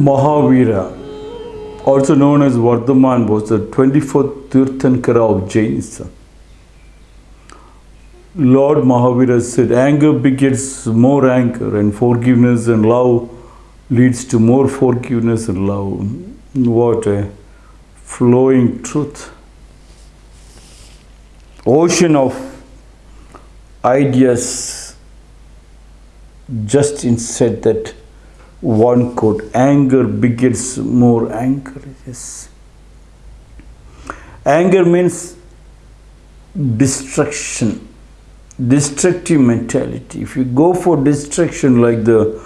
Mahavira, also known as Vardhaman, was the 24th Tirthankara of Jainism. Lord Mahavira said, Anger begets more anger, and forgiveness and love leads to more forgiveness and love. What a flowing truth. Ocean of ideas just inside that one quote anger begets more anger yes. Anger means destruction destructive mentality. If you go for destruction like the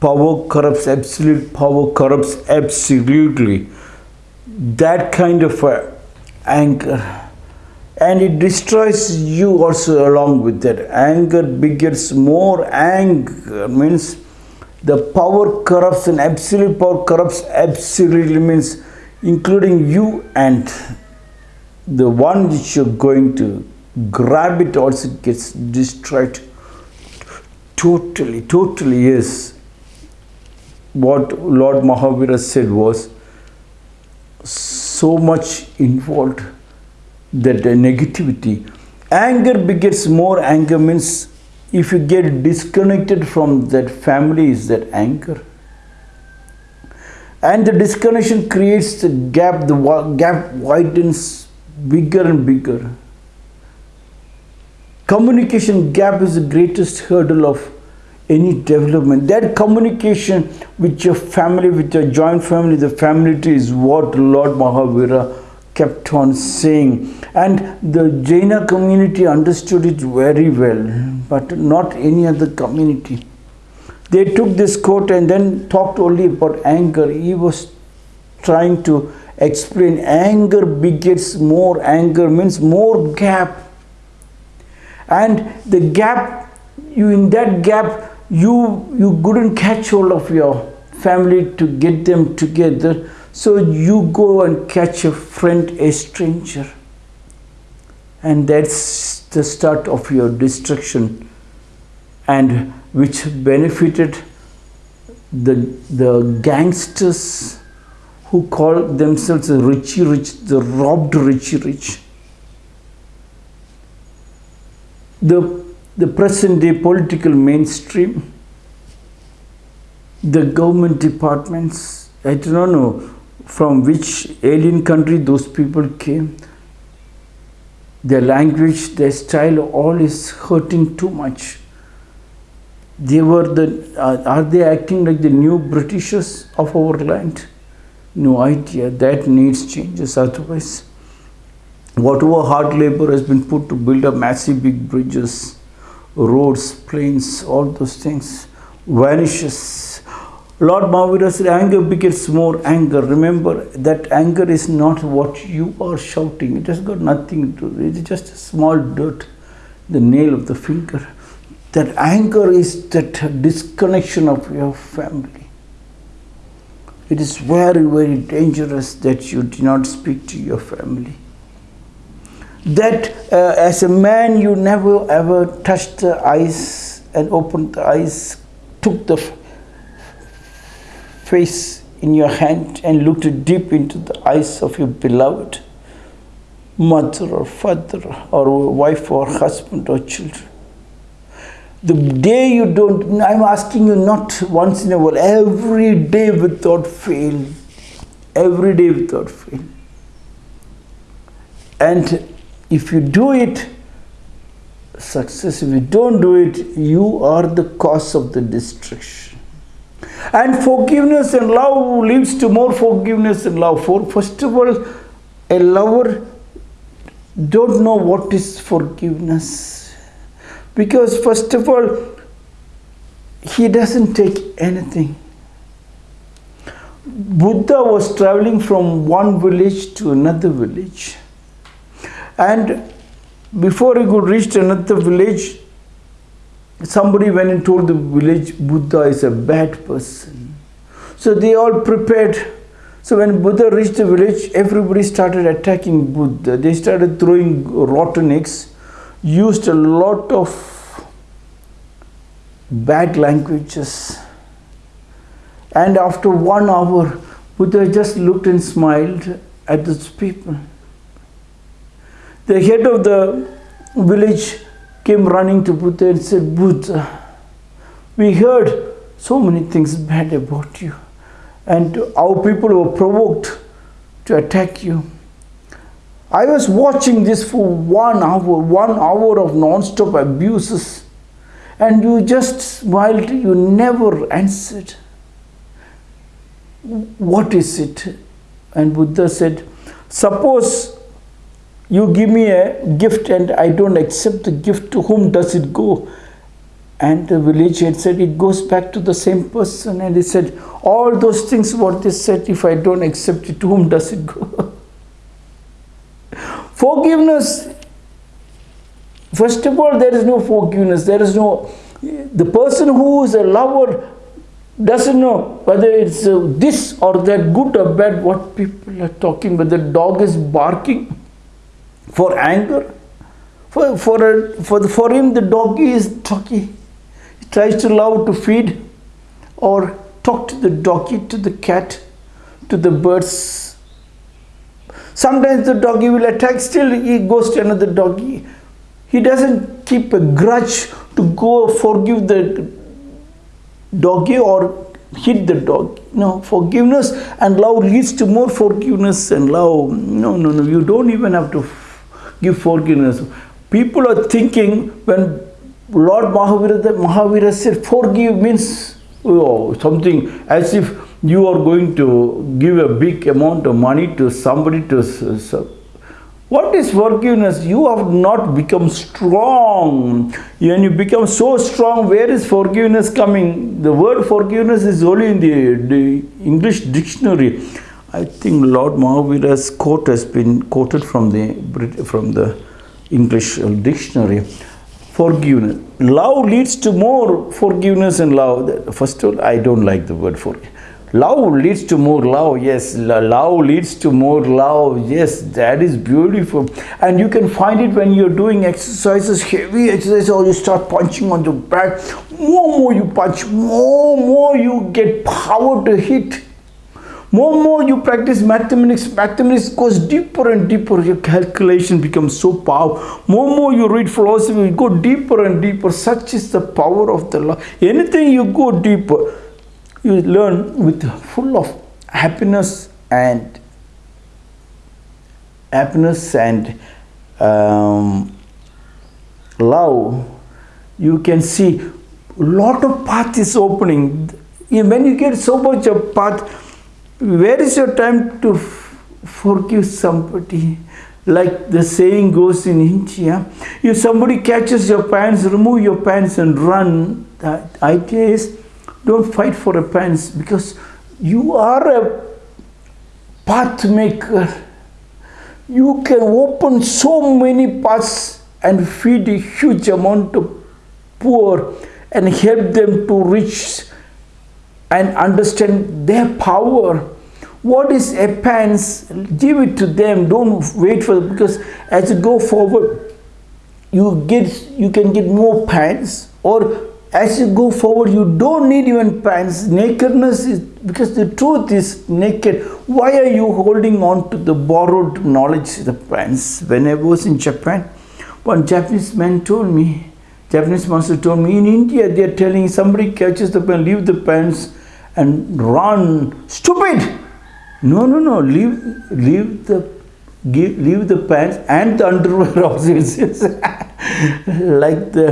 power corrupts absolute power corrupts absolutely that kind of anger. And it destroys you also along with that. Anger begets more anger means the power corrupts and absolute power corrupts absolutely means including you and the one which you're going to grab it also gets destroyed. Totally totally yes. What lord mahavira said was so much involved that the negativity. Anger begets more anger means if you get disconnected from that family is that anchor and the disconnection creates the gap the gap widens bigger and bigger. Communication gap is the greatest hurdle of any development. That communication with your family with your joint family the family tree is what lord mahavira kept on saying. And the Jaina community understood it very well but not any other community. They took this quote and then talked only about anger. He was trying to explain anger begets more anger means more gap. And the gap you in that gap you you couldn't catch hold of your family to get them together so you go and catch a friend, a stranger. And that's the start of your destruction and which benefited the, the gangsters who call themselves the Richie Rich, the robbed Richie Rich. The, the present day political mainstream, the government departments, I do not know from which alien country those people came. Their language, their style, all is hurting too much. They were the, uh, are they acting like the new Britishers of our land? No idea. That needs changes. Otherwise, whatever hard labor has been put to build up massive big bridges, roads, planes, all those things vanishes Lord Mahavira said, anger begets more anger. Remember that anger is not what you are shouting. It has got nothing to do. It is just a small dirt, the nail of the finger. That anger is that disconnection of your family. It is very, very dangerous that you do not speak to your family. That uh, as a man you never ever touched the eyes and opened the eyes, took the face in your hand and looked deep into the eyes of your beloved mother or father or wife or husband or children. The day you don't, I'm asking you not once in a while, every day without fail. Every day without fail. And if you do it, success. If you don't do it, you are the cause of the destruction. And forgiveness and love leads to more forgiveness and love. For first of all, a lover don't know what is forgiveness. Because first of all, he doesn't take anything. Buddha was traveling from one village to another village. And before he could reach another village, somebody went and told the village Buddha is a bad person. So they all prepared. So when Buddha reached the village, everybody started attacking Buddha. They started throwing rotten eggs, used a lot of bad languages. And after one hour, Buddha just looked and smiled at those people. The head of the village came running to Buddha and said, Buddha, we heard so many things bad about you and our people were provoked to attack you. I was watching this for one hour, one hour of non-stop abuses and you just smiled, you never answered. What is it? And Buddha said, suppose you give me a gift and I don't accept the gift, to whom does it go? And the village had said, it goes back to the same person. And he said, all those things what they said, if I don't accept it, to whom does it go? forgiveness, first of all, there is no forgiveness. There is no, the person who is a lover doesn't know whether it's uh, this or that good or bad what people are talking whether the dog is barking for anger for for a, for the, for him the doggy is talking he tries to love to feed or talk to the doggy to the cat to the birds sometimes the doggy will attack still he goes to another doggy he doesn't keep a grudge to go forgive the doggy or hit the dog. No, forgiveness and love leads to more forgiveness and love. No, no, no, you don't even have to give forgiveness. People are thinking when Lord Mahavira, Mahavira said forgive means oh, something as if you are going to give a big amount of money to somebody to what is forgiveness? You have not become strong. When you become so strong, where is forgiveness coming? The word forgiveness is only in the, the English dictionary. I think Lord Mahavira's quote has been quoted from the from the English uh, dictionary. Forgiveness. Love leads to more forgiveness and love. First of all, I don't like the word forgiveness Love leads to more love. Yes, love leads to more love. Yes, that is beautiful. And you can find it when you're doing exercises, heavy exercise, or you start punching on the back. More, more you punch, more, more you get power to hit. More, and more you practice mathematics, mathematics goes deeper and deeper. Your calculation becomes so powerful. More, and more you read philosophy, you go deeper and deeper. Such is the power of the law. Anything you go deeper you learn with full of happiness and happiness and um, love you can see lot of path is opening when you get so much of path where is your time to forgive somebody like the saying goes in India if somebody catches your pants remove your pants and run the idea is don't fight for a pants because you are a path maker. You can open so many paths and feed a huge amount of poor and help them to reach and understand their power. What is a pants? Give it to them. Don't wait for it because as you go forward, you get you can get more pants. Or as you go forward you don't need even pants. Nakedness is because the truth is naked. Why are you holding on to the borrowed knowledge the pants? When i was in japan one japanese man told me japanese master told me in india they are telling somebody catches the pen leave the pants and run. Stupid no no no leave leave the give, leave the pants and the underwear also like the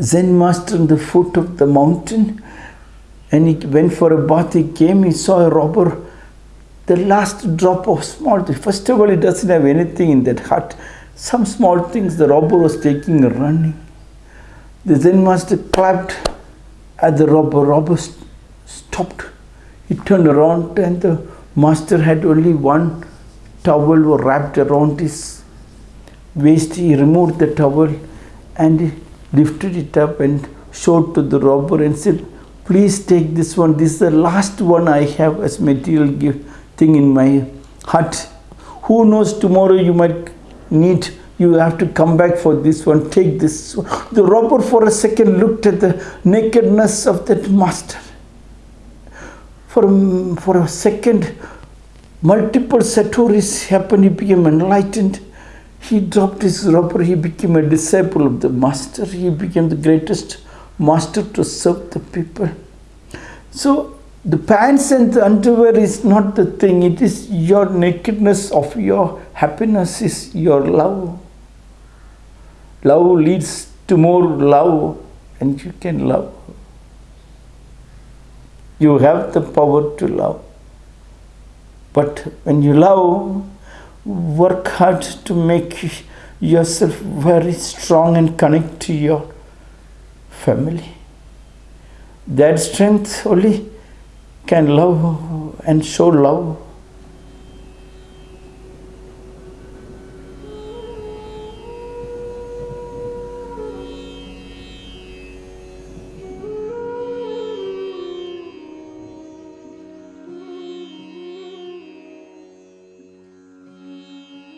Zen master on the foot of the mountain and he went for a bath. He came, he saw a robber, the last drop of small. First of all, he doesn't have anything in that hut. Some small things the robber was taking running. The Zen master clapped at the robber. Robber stopped. He turned around and the master had only one towel wrapped around his waist. He removed the towel and he lifted it up and showed to the robber and said, please take this one. This is the last one I have as material gift thing in my hut. Who knows tomorrow you might need, you have to come back for this one. Take this. The robber for a second looked at the nakedness of that master. For, for a second, multiple satori's happened. He became enlightened. He dropped his roper. He became a disciple of the master. He became the greatest master to serve the people. So the pants and the underwear is not the thing. It is your nakedness of your happiness is your love. Love leads to more love and you can love. You have the power to love. But when you love, work hard to make yourself very strong and connect to your family. That strength only can love and show love